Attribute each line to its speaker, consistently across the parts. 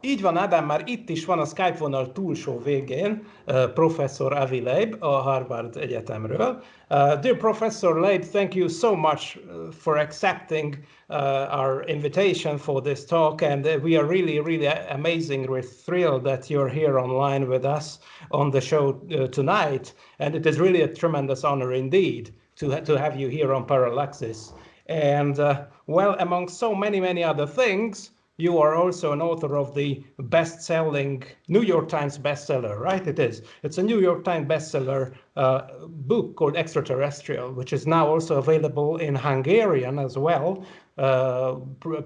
Speaker 1: Így van, Ádám, már itt is van a Skype vonal túlsó végén uh, professzor Avi Loeb a Harvard Egyetemről. Uh, dear Professor Loeb, thank you so much uh, for accepting uh, our invitation for this talk, and we are really, really amazing. We're thrilled that you're here online with us on the show tonight, and it is really a tremendous honor indeed to, ha to have you here on Parallaxis. And well, among so many, many other things, you are also an author of the best-selling New York Times bestseller, right? It is. It's a New York Times bestseller uh, book called Extraterrestrial, which is now also available in Hungarian as well, uh,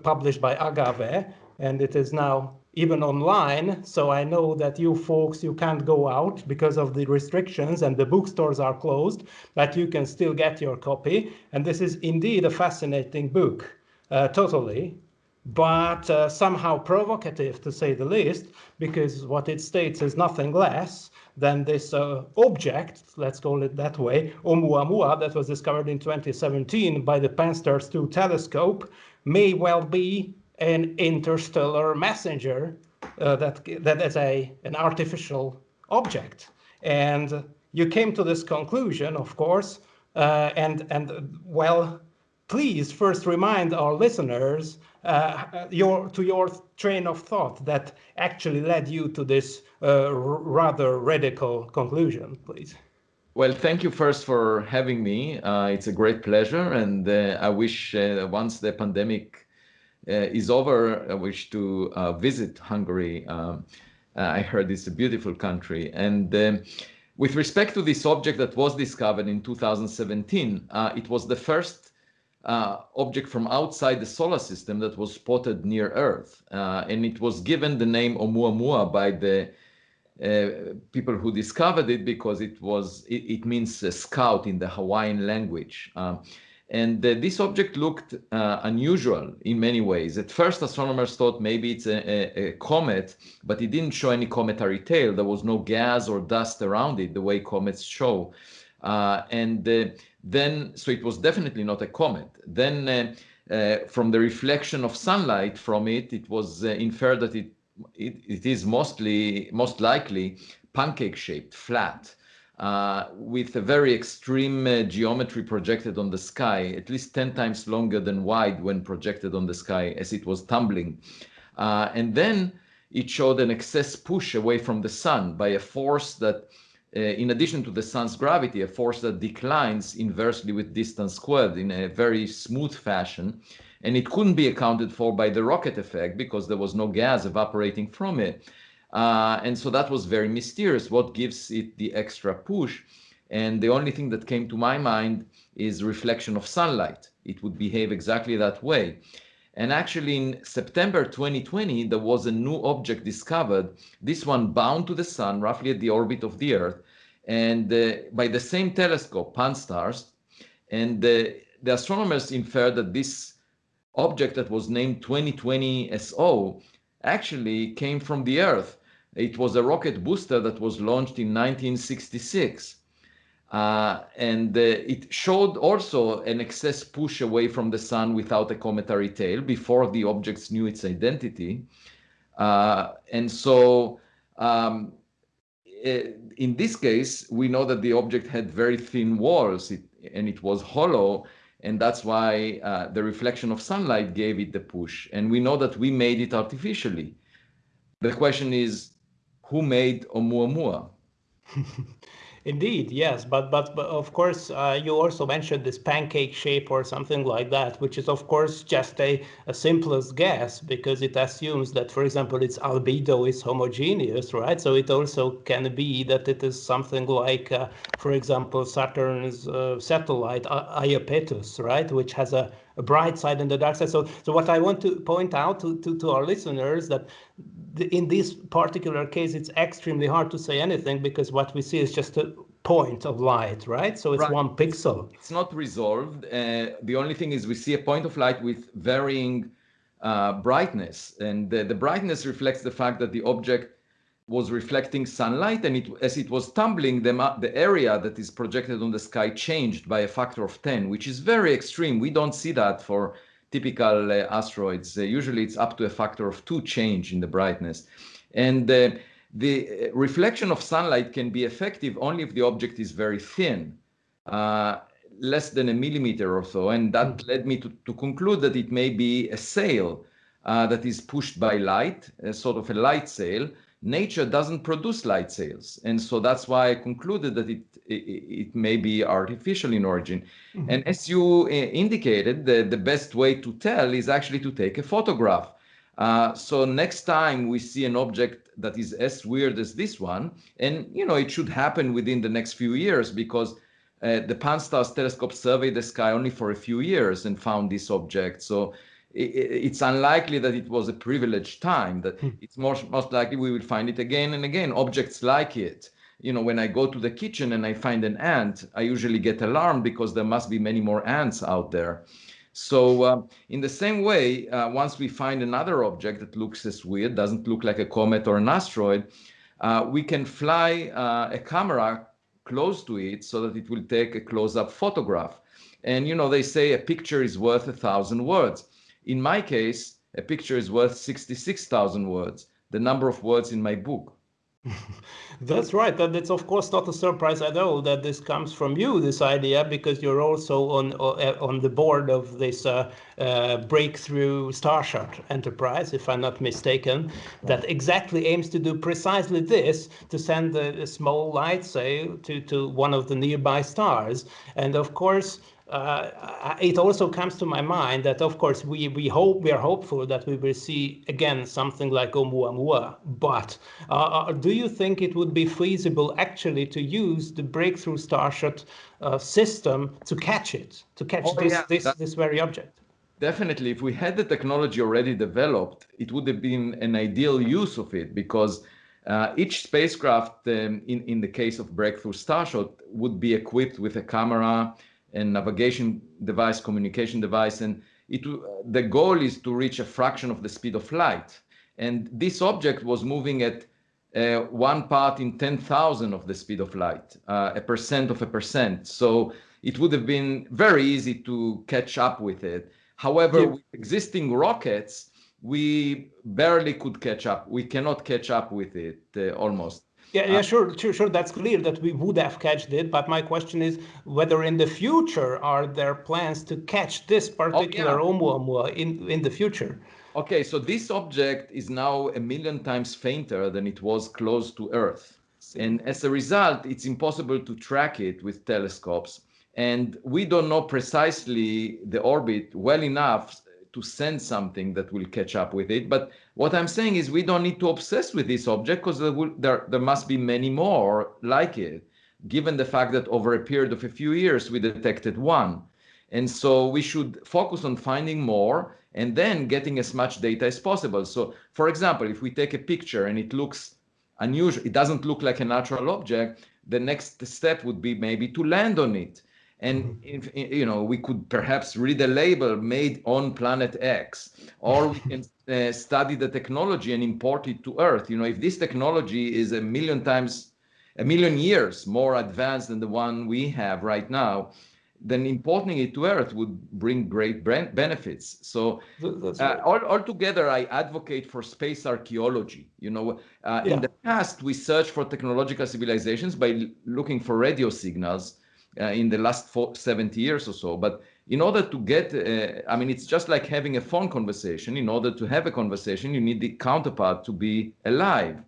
Speaker 1: published by Agave, and it is now even online. So I know that you folks, you can't go out because of the restrictions and the bookstores are closed, but you can still get your copy. And this is indeed a fascinating book, uh, totally but uh, somehow provocative to say the least, because what it states is nothing less than this uh, object, let's call it that way, Oumuamua, that was discovered in 2017 by the Pan-STARRS 2 telescope, may well be an interstellar messenger uh, that that is a an artificial object. And you came to this conclusion, of course, uh, and and well, please first remind our listeners uh, your to your train of thought that actually led you to this uh, rather radical conclusion, please.
Speaker 2: Well, thank you first for having me. Uh, it's a great pleasure, and uh, I wish uh, once the pandemic uh, is over, I wish to visit Hungary. Um, I heard it's a beautiful country, and. With respect to this object that was discovered in 2017, it was the first uh, object from outside the solar system that was spotted near Earth. Uh, and it was given the name Oumuamua by the uh, people who discovered it because it was it, it means scout in the Hawaiian language. Um, and uh, this object looked uh, unusual in many ways. At first, astronomers thought maybe it's a, a, a, comet, but it didn't show any cometary tail. There was no gas or dust around it, the way comets show. Uh, and then, so it was definitely not a comet. Then uh, uh, from the reflection of sunlight from it, it was uh, inferred that it, it, it is mostly, most likely pancake shaped, flat. Uh, with a very extreme uh, geometry projected on the sky, at least 10 times longer than wide when projected on the sky as it was tumbling. Uh, and then it showed an excess push away from the sun by a force that uh, in addition to the sun's gravity, a force that declines inversely with distance squared in a very smooth fashion. And it couldn't be accounted for by the rocket effect because there was no gas evaporating from it. Uh, and so that was very mysterious. What gives it the extra push? And the only thing that came to my mind is reflection of sunlight. It would behave exactly that way. And actually in September 2020, there was a new object discovered, this one bound to the sun, roughly at the orbit of the Earth, and uh, by the same telescope, Pan-STARRS. And uh, the astronomers inferred that this object that was named 2020 SO actually came from the Earth. It was a rocket booster that was launched in 1966. Uh, and uh, it showed also an excess push away from the sun without a cometary tail before the objects knew its identity. Uh, and so um, in this case, we know that the object had very thin walls it, and it was hollow. And that's why uh, the reflection of sunlight gave it the push. And we know that we made it artificially. The question is, who made Oumuamua?
Speaker 1: Indeed, yes, but but, but of course uh, you also mentioned this pancake shape or something like that, which is of course just a, a simplest guess because it assumes that, for example, its albedo is homogeneous, right? So it also can be that it is something like, uh, for example, Saturn's uh, satellite Iapetus, right, which has a, a bright side and a dark side. So, so what I want to point out to, to, to our listeners that in this particular case, it's extremely hard to say anything because what we see is just a point of light, right? So it's right. one pixel.
Speaker 2: It's not resolved. Uh, the only thing is we see a point of light with varying uh, brightness. And the, the, brightness reflects the fact that the object was reflecting sunlight and it, as it was tumbling, the, the area that is projected on the sky changed by a factor of 10, which is very extreme. We don't see that for typical uh, asteroids. Uh, usually it's up to a factor of two change in the brightness. And uh, the reflection of sunlight can be effective only if the object is very thin, uh, less than a millimeter or so. And that mm. led me to, to conclude that it may be a sail uh, that is pushed by light, a sort of a light sail. Nature doesn't produce light sails. And so that's why I concluded that it, it, it may be artificial in origin. Mm -hmm. And as you uh, indicated, the, the best way to tell is actually to take a photograph. Uh, so next time we see an object that is as weird as this one, and you know it should happen within the next few years because uh, the Pan-STARRS telescope surveyed the sky only for a few years and found this object. So it's unlikely that it was a privileged time. That hmm. it's most most likely we will find it again and again. Objects like it. You know, when I go to the kitchen and I find an ant, I usually get alarmed because there must be many more ants out there. So uh, in the same way, uh, once we find another object that looks as weird, doesn't look like a comet or an asteroid, uh, we can fly uh, a camera close to it so that it will take a close-up photograph. And you know, they say a picture is worth a thousand words. In my case, a picture is worth 66,000 words, the number of words in my book.
Speaker 1: That's right. And it's of course not a surprise at all that this comes from you, this idea, because you're also on uh, on the board of this uh, uh, breakthrough Starshot enterprise, if I'm not mistaken, that exactly aims to do precisely this, to send a, a small light sail to, to one of the nearby stars. And of course, uh, it also comes to my mind that, of course, we, we hope we are hopeful that we will see again something like Oumuamua. But uh, uh, do you think it would be feasible actually to use the breakthrough Starshot uh, system to catch it, to catch oh, this, yeah. this, this very object?
Speaker 2: Definitely, if we had the technology already developed, it would have been an ideal use of it because uh, each spacecraft, um, in, in the case of Breakthrough Starshot, would be equipped with a camera, and navigation device, communication device, and it, the goal is to reach a fraction of the speed of light. And this object was moving at uh, one part in 10,000 of the speed of light, uh, a percent of a percent. So it would have been very easy to catch up with it. However, yeah. with existing rockets, we barely could catch up. We cannot catch up with it uh, almost.
Speaker 1: Yeah, yeah, uh, sure, sure, sure. That's clear that we would have catched it. But my question is whether in the future are there plans to catch this particular oh, yeah. Oumuamua in in the future?
Speaker 2: Okay, so this object is now a million times fainter than it was close to Earth. And as a result, it's impossible to track it with telescopes. And we don't know precisely the orbit well enough to send something that will catch up with it. But what I'm saying is we don't need to obsess with this object because there, there, there must be many more like it, given the fact that over a period of a few years, we detected one. And so we should focus on finding more and then getting as much data as possible. So for example, if we take a picture and it looks unusual, it doesn't look like a natural object, the next step would be maybe to land on it and mm-hmm. if, you know we could perhaps read a label made on planet x or we can uh, study the technology and import it to earth you know if this technology is a million times a million years more advanced than the one we have right now then importing it to earth would bring great benefits so uh, all, altogether i advocate for space archaeology you know uh, yeah. in the past we searched for technological civilizations by looking for radio signals in the last four, 70 years or so. But in order to get, uh, I mean, it's just like having a phone conversation. In order to have a conversation, you need the counterpart to be alive.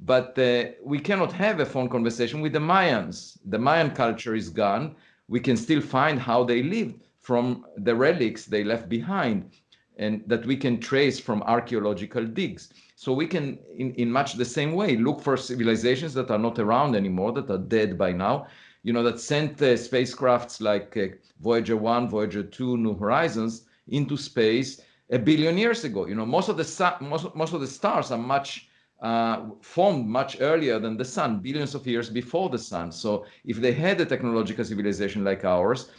Speaker 2: But uh, we cannot have a phone conversation with the Mayans. The Mayan culture is gone. We can still find how they lived from the relics they left behind and that we can trace from archaeological digs. So we can, in, in much the same way, look for civilizations that are not around anymore, that are dead by now, you know, that sent spacecrafts like uh, Voyager 1, Voyager 2, New Horizons into space a billion years ago. You know, most of the most, most of the stars are much uh, formed much earlier than the sun, billions of years before the sun. So if they had a technological civilization like ours,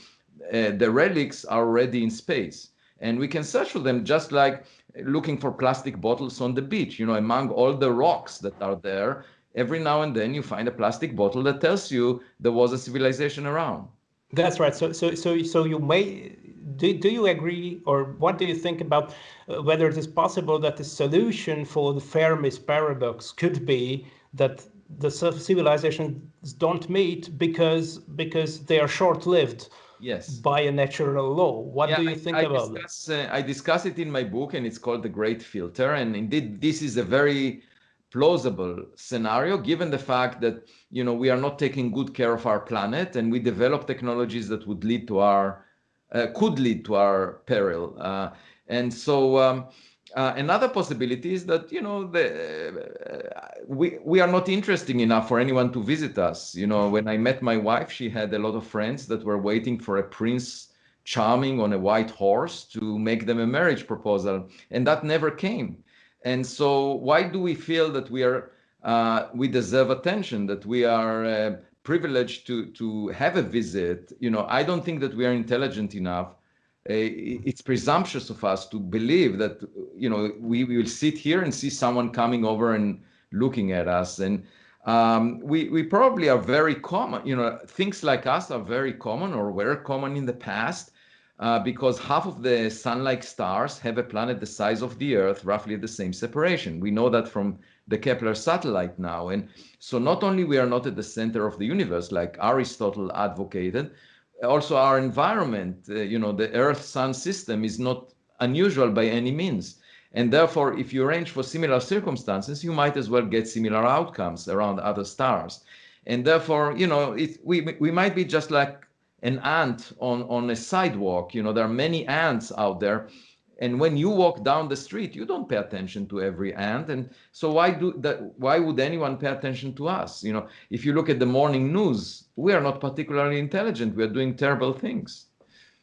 Speaker 2: uh, the relics are already in space. And we can search for them just like looking for plastic bottles on the beach. You know, among all the rocks that are there, every now and then you find a plastic bottle that tells you there was a civilization around.
Speaker 1: That's right. So, so, so, so you may do, do you agree or what do you think about uh, whether it is possible that the solution for the Fermi's paradox could be that the civilizations don't meet because because they are short-lived
Speaker 2: yes
Speaker 1: by a natural law what yeah, do you think I,
Speaker 2: I
Speaker 1: about
Speaker 2: discuss, uh, i discuss it in my book and it's called the great filter and indeed this is a very plausible scenario given the fact that you know we are not taking good care of our planet and we develop technologies that would lead to our uh, could lead to our peril. Uh, and so um, uh, another possibility is that you know the, uh, we we are not interesting enough for anyone to visit us. You know when i met my wife she had a lot of friends that were waiting for a prince charming on a white horse to make them a marriage proposal and that never came and so why do we feel that we are uh, we deserve attention, that we are uh, privileged to to have a visit? You know, I don't think that we are intelligent enough. Uh, it's presumptuous of us to believe that you know we, we will sit here and see someone coming over and looking at us and um, we, we probably are very common you know things like us are very common or were common in the past uh, because half of the sun-like stars have a planet the size of the Earth, roughly at the same separation. We know that from the Kepler satellite now. And so not only we are not at the center of the universe, like Aristotle advocated, also our environment, uh, you know, the Earth-Sun system is not unusual by any means. And therefore, if you arrange for similar circumstances, you might as well get similar outcomes around other stars. And therefore, you know, it, we, we might be just like an ant on, on a sidewalk. You know, there are many ants out there. And when you walk down the street, you don't pay attention to every ant. And so why do that? Why would anyone pay attention to us? You know, if you look at the morning news, we are not particularly intelligent. We are doing terrible things.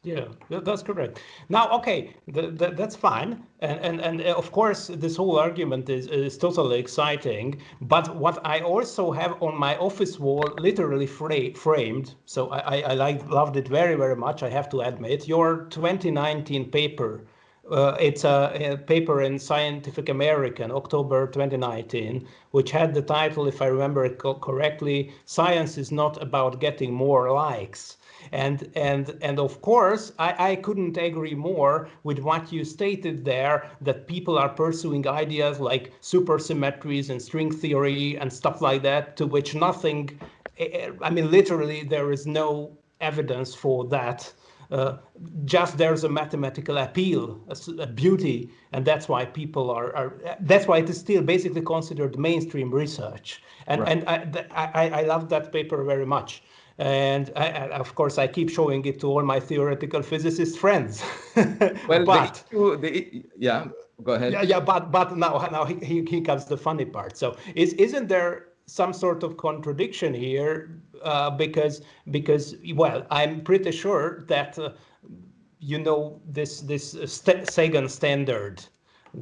Speaker 1: Yeah, that's correct. Now, okay, the, the, that's fine, and and and uh, of course, this whole argument is is totally exciting. But what I also have on my office wall, literally fra framed, so I I, I like, loved it very very much. I have to admit, your 2019 paper. Uh, it's a, a, paper in Scientific American, October 2019, which had the title, if I remember it co correctly, "Science is not about getting more likes." And, and, and of course, I, I couldn't agree more with what you stated there, that people are pursuing ideas like supersymmetries and string theory and stuff like that, to which nothing, eh, eh, I mean, literally, there is no evidence for that. Uh, just there's a mathematical appeal, a, a, beauty, and that's why people are, are, That's why it is still basically considered mainstream research, and right. and I, I I love that paper very much. And I, of course, I keep showing it to all my theoretical physicist friends.
Speaker 2: well, but the, the, yeah, go ahead.
Speaker 1: Yeah, yeah, but but now now he, he comes the funny part. So is isn't there some sort of contradiction here? Uh, because because well, I'm pretty sure that uh, you know this this st Sagan standard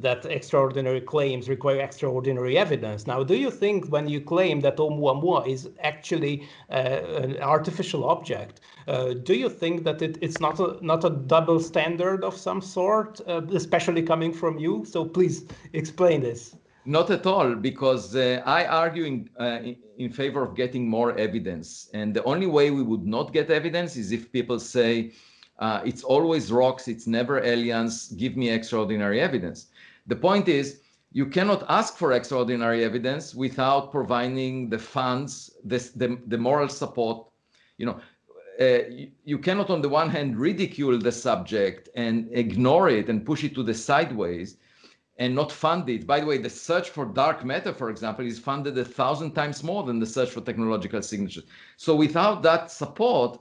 Speaker 1: that extraordinary claims require extraordinary evidence. Now, do you think when you claim that Oumuamua is actually uh, an artificial object, uh, do you think that it, it's not a, not a double standard of some sort, uh, especially coming from you? So please explain this.
Speaker 2: Not at all, because uh, I argue in, uh, in favor of getting more evidence. And the only way we would not get evidence is if people say, uh, it's always rocks, it's never aliens, give me extraordinary evidence. The point is, you cannot ask for extraordinary evidence without providing the funds, this, the, the moral support. You know, uh, you, you, cannot on the one hand ridicule the subject and ignore it and push it to the sideways and not fund it. By the way, the search for dark matter, for example, is funded a thousand times more than the search for technological signatures. So without that support,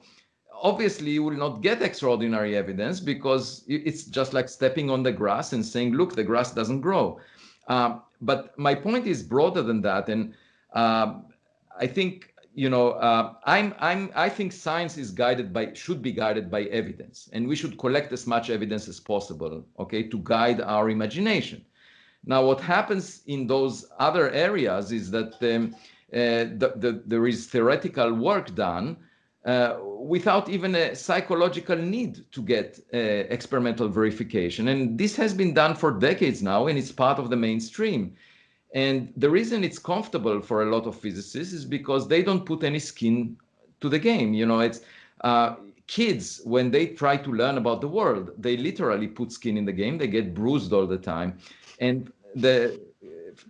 Speaker 2: obviously you will not get extraordinary evidence because it's just like stepping on the grass and saying, look, the grass doesn't grow. Uh, but my point is broader than that. And uh, I think, you know, uh, I'm, I'm, I think science is guided by, should be guided by evidence. And we should collect as much evidence as possible, okay, to guide our imagination. Now, what happens in those other areas is that um, uh, the, the, there is theoretical work done uh, without even a psychological need to get uh, experimental verification. And this has been done for decades now, and it's part of the mainstream. And the reason it's comfortable for a lot of physicists is because they don't put any skin to the game. You know, it's uh, kids, when they try to learn about the world, they literally put skin in the game. They get bruised all the time. And the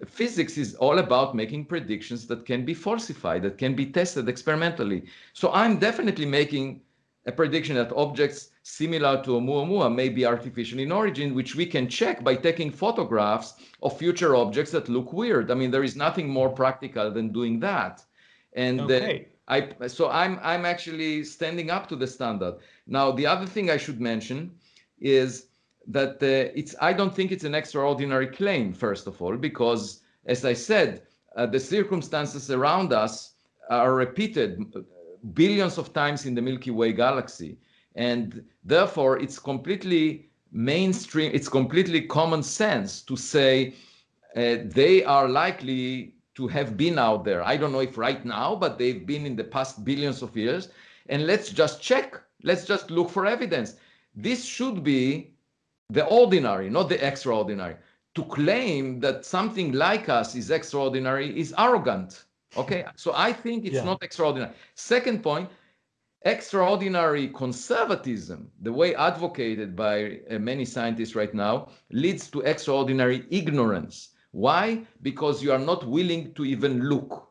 Speaker 2: physics is all about making predictions that can be falsified, that can be tested experimentally. So I'm definitely making a prediction that objects similar to Oumuamua may be artificial in origin, which we can check by taking photographs of future objects that look weird. I mean, there is nothing more practical than doing that. And okay. uh, I, so I'm, I'm actually standing up to the standard. Now, the other thing I should mention is that uh, it's, I don't think it's an extraordinary claim, first of all, because as I said, uh, the circumstances around us are repeated billions of times in the Milky Way galaxy. And therefore, it's completely mainstream, it's completely common sense to say uh, they are likely to have been out there. I don't know if right now, but they've been in the past billions of years. And let's just check. Let's just look for evidence. This should be the ordinary, not the extraordinary. To claim that something like us is extraordinary is arrogant. Okay, so I think it's yeah. not extraordinary. Second point, extraordinary conservatism, the way advocated by uh, many scientists right now, leads to extraordinary ignorance. Why? Because you are not willing to even look.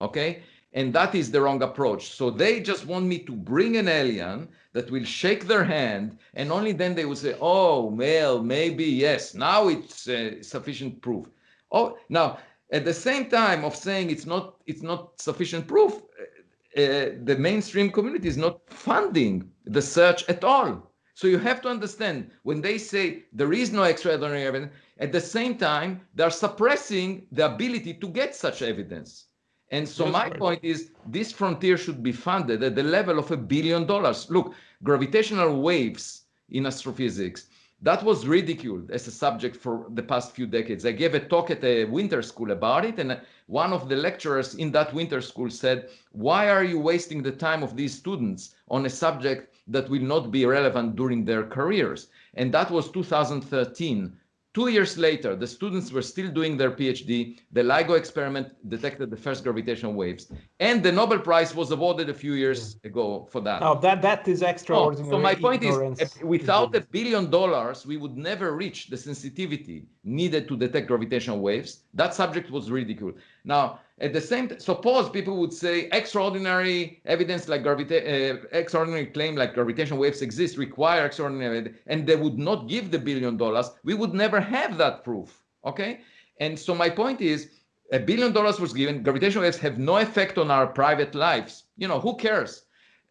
Speaker 2: Okay, and that is the wrong approach. So they just want me to bring an alien that will shake their hand, and only then they will say, "Oh, well, maybe yes. Now it's uh, sufficient proof." Oh, now at the same time of saying it's not it's not sufficient proof, uh, uh, the mainstream community is not funding the search at all. So you have to understand when they say there is no extraordinary evidence, at the same time they're suppressing the ability to get such evidence. And so my point is this frontier should be funded at the level of a billion dollars. Look, gravitational waves in astrophysics, that was ridiculed as a subject for the past few decades. I gave a talk at a winter school about it, and one of the lecturers in that winter school said, why are you wasting the time of these students on a subject that will not be relevant during their careers? And that was 2013. Two years later, the students were still doing their PhD. The LIGO experiment detected the first gravitational waves, and the Nobel Prize was awarded a few years ago for that.
Speaker 1: Oh, that that is extraordinary.
Speaker 2: Oh, so my point ignorance. is, without a billion dollars, we would never reach the sensitivity needed to detect gravitational waves. That subject was ridiculed. Now, at the same time, suppose people would say extraordinary evidence like gravita- uh, extraordinary claim like gravitation waves exist require extraordinary and they would not give the billion dollars, we would never have that proof. Okay, and so my point is, a billion dollars was given. Gravitational waves have no effect on our private lives. You know, who cares?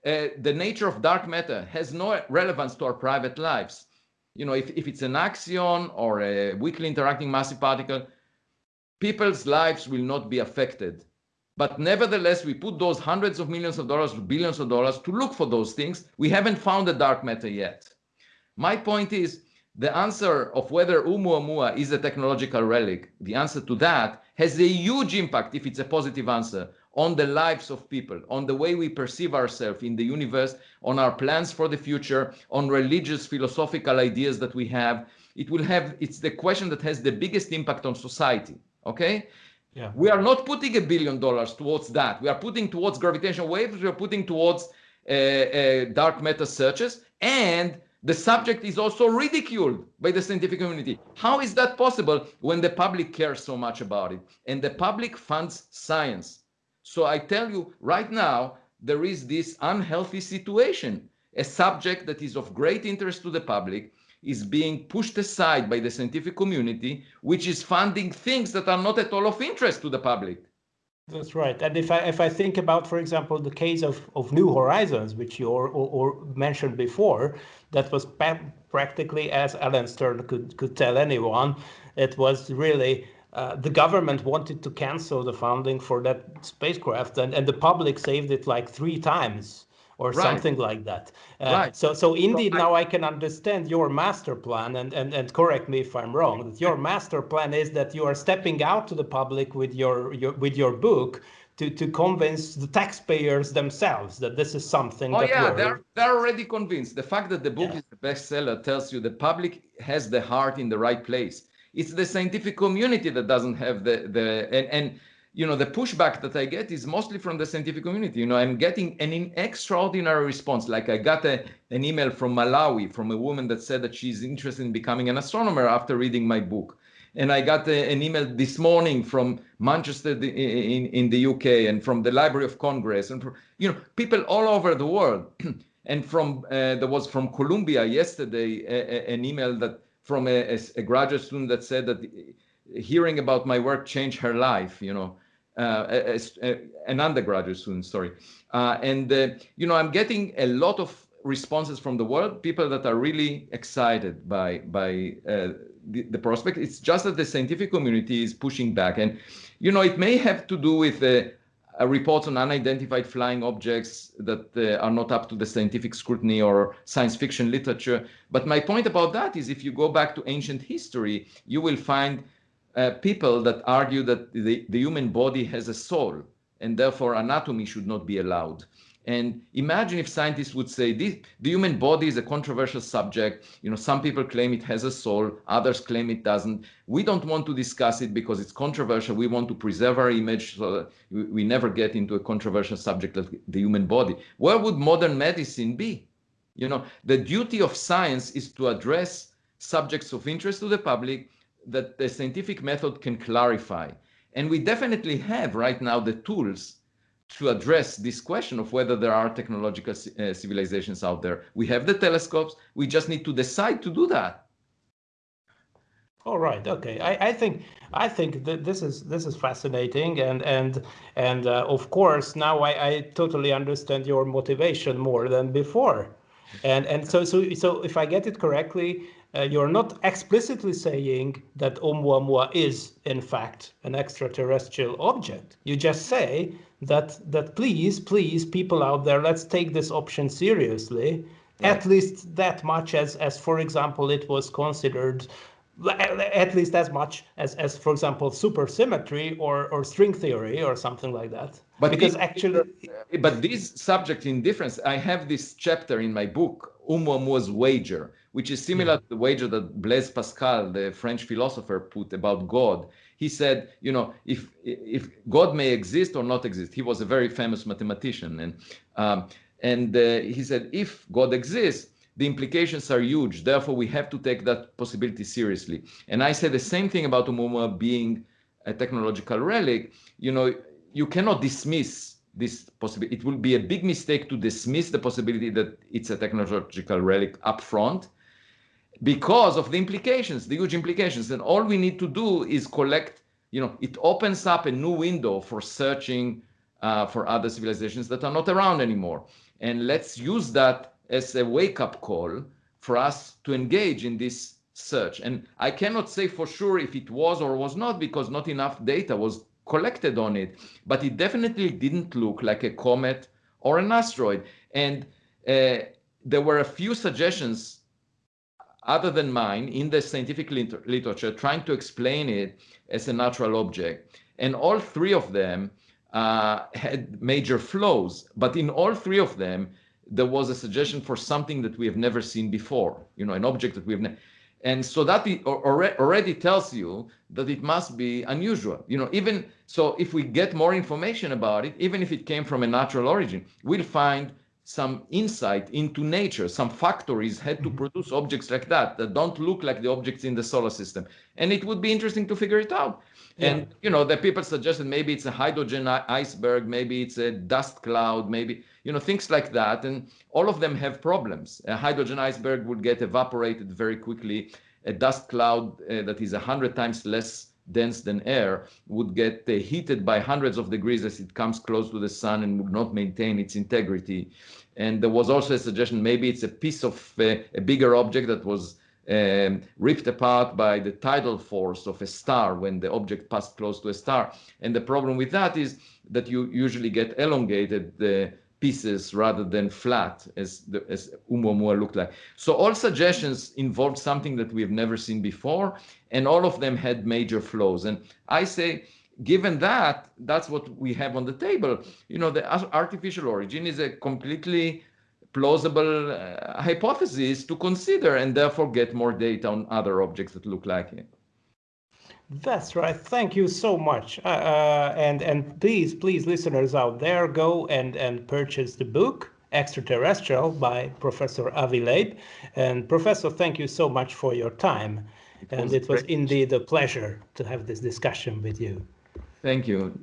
Speaker 2: Uh, the nature of dark matter has no relevance to our private lives. You know, if, if it's an axion or a weakly interacting massive particle, people's lives will not be affected. But nevertheless, we put those hundreds of millions of dollars, billions of dollars to look for those things. We haven't found the dark matter yet. My point is the answer of whether Oumuamua is a technological relic, the answer to that has a huge impact, if it's a positive answer, on the lives of people, on the way we perceive ourselves in the universe, on our plans for the future, on religious, philosophical ideas that we have. It will have, it's the question that has the biggest impact on society okay? Yeah. We are not putting a billion dollars towards that. We are putting towards gravitational waves. We are putting towards uh, uh, dark matter searches. And the subject is also ridiculed by the scientific community. How is that possible when the public cares so much about it? And the public funds science. So I tell you right now, there is this unhealthy situation. A subject that is of great interest to the public is being pushed aside by the scientific community, which is funding things that are not at all of interest to the public.
Speaker 1: That's right. And if I if I think about, for example, the case of, of New Horizons, which you or, or, or mentioned before, that was practically as Alan Stern could could tell anyone, it was really uh, the government wanted to cancel the funding for that spacecraft, and, and the public saved it like three times or right. something like that. Uh, right. So, so indeed, so now I can understand your master plan, and, and, and correct me if I'm wrong. That your master plan is that you are stepping out to the public with your, your with your book to, to convince the taxpayers themselves that this is something.
Speaker 2: Oh yeah,
Speaker 1: works.
Speaker 2: they're they're already convinced. The fact that the book yeah. is a bestseller tells you the public has the heart in the right place. It's the scientific community that doesn't have the the and, and you know, the pushback that I get is mostly from the scientific community. You know, I'm getting an extraordinary response. Like I got a, an email from Malawi from a woman that said that she's interested in becoming an astronomer after reading my book. And I got a, an email this morning from Manchester in, in, in the UK and from the Library of Congress and, from, you know, people all over the world. and from, uh, there was from Columbia yesterday, a, a, an email that from a, a, graduate student that said that hearing about my work changed her life, you know, uh, as, uh, an undergraduate student, sorry. Uh, and, uh, you know, I'm getting a lot of responses from the world, people that are really excited by, by the, the, prospect. It's just that the scientific community is pushing back. And, you know, it may have to do with uh, reports on unidentified flying objects that uh, are not up to the scientific scrutiny or science fiction literature. But my point about that is if you go back to ancient history, you will find uh, people that argue that the, the human body has a soul and therefore anatomy should not be allowed. And imagine if scientists would say this, the human body is a controversial subject. You know, some people claim it has a soul, others claim it doesn't. We don't want to discuss it because it's controversial. We want to preserve our image so that we never get into a controversial subject like the human body. Where would modern medicine be? You know, the duty of science is to address subjects of interest to the public that the scientific method can clarify. And we definitely have right now the tools to address this question of whether there are technological uh, civilizations out there. We have the telescopes. We just need to decide to do that.
Speaker 1: All right. Okay. I, I think I think that this is this is fascinating, and and and uh, of course now I, I totally understand your motivation more than before, and and so so so if I get it correctly, uh, you're not explicitly saying that Oumuamua is, in fact, an extraterrestrial object. You just say that that please, please, people out there, let's take this option seriously, at least that much as, as, for example, it was considered at least as much as, as for example, supersymmetry or, or string theory or something like that.
Speaker 2: But because actually, but this subject in difference, I have this chapter in my book, Oumuamua's wager, which is similar to the wager that Blaise Pascal, the French philosopher, put about God. He said, you know, if if God may exist or not exist, he was a very famous mathematician, and um, and uh, he said, if God exists, the implications are huge. Therefore, we have to take that possibility seriously. And I say the same thing about Oumuamua being a technological relic. You know, you cannot dismiss this possibility. It will be a big mistake to dismiss the possibility that it's a technological relic up front because of the implications, the huge implications. And all we need to do is collect, you know, it opens up a new window for searching uh, for other civilizations that are not around anymore. And let's use that as a wake up call for us to engage in this search. And I cannot say for sure if it was or was not because not enough data was collected on it, but it definitely didn't look like a comet or an asteroid. And uh, there were a few suggestions other than mine in the scientific literature trying to explain it as a natural object. And all three of them uh, had major flaws, but in all three of them, there was a suggestion for something that we have never seen before, you know, an object that we've never. And so that already tells you that it must be unusual. You know, even so, if we get more information about it, even if it came from a natural origin, we'll find some insight into nature. Some factories had to mm-hmm. produce objects like that that don't look like the objects in the solar system. And it would be interesting to figure it out. Yeah. And you know, the people suggested maybe it's a hydrogen iceberg, maybe it's a dust cloud, maybe you know things like that. And all of them have problems. A hydrogen iceberg would get evaporated very quickly. A dust cloud uh, that is a hundred times less dense than air would get uh, heated by hundreds of degrees as it comes close to the sun and would not maintain its integrity. And there was also a suggestion maybe it's a piece of uh, a bigger object that was um, ripped apart by the tidal force of a star when the object passed close to a star. And the problem with that is that you usually get elongated uh, pieces rather than flat as the, as Oumuamua looked like. So all suggestions involved something that we have never seen before, and all of them had major flaws. And I say, given that, that's what we have on the table. You know, the artificial origin is a completely plausible uh, hypothesis to consider and therefore get more data on other objects that look like it.
Speaker 1: That's right. Thank you so much. Uh, uh, and and please, please, listeners out there, go and and purchase the book Extraterrestrial by Professor Avi Loeb. And Professor, thank you so much for your time. It and it was indeed a pleasure to have this discussion with you.
Speaker 2: Thank you.